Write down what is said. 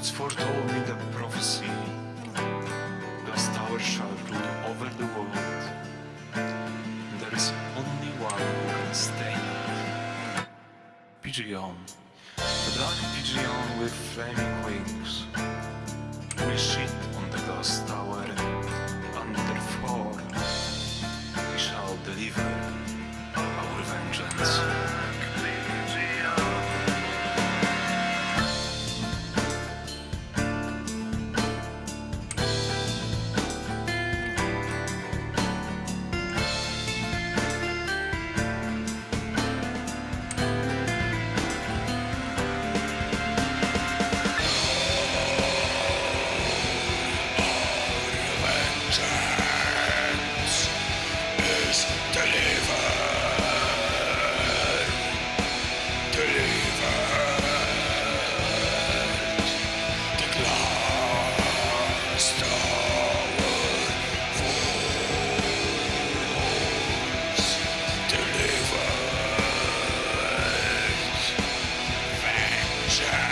It's foretold me the prophecy The stars shall rule over the world. There is only one who can stay. Pigeon. The dark pigeon with flaming is delivered. Delivered. The glass tower falls. Delivered. Vengeance.